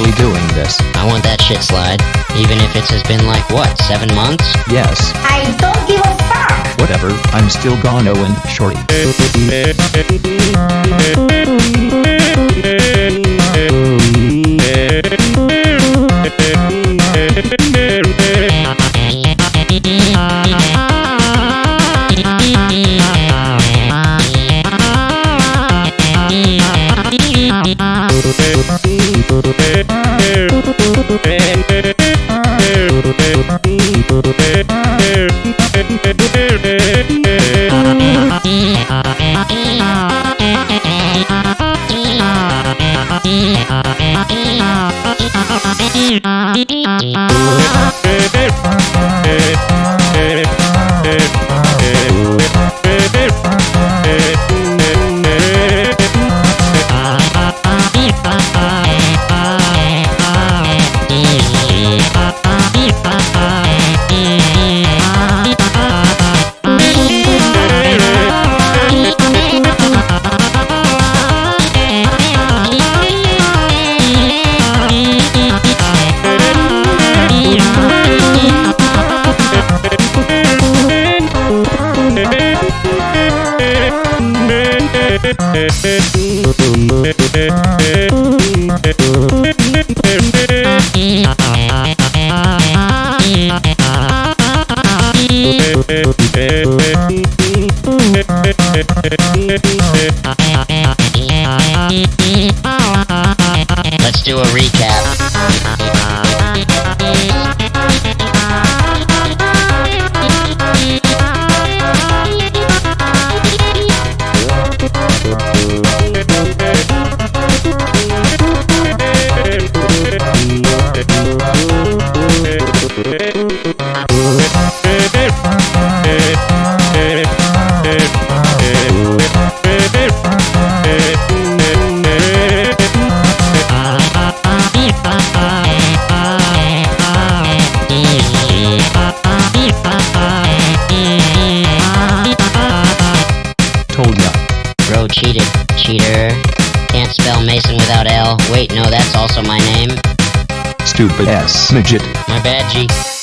actually doing this. I want that shit slide. Even if it has been like, what, seven months? Yes, I don't give a fuck. whatever, I'm still gonna win, shorty. Música Let's do a recap. Cheated. Cheater. Can't spell Mason without L. Wait, no, that's also my name. Stupid ass midget. My bad, G.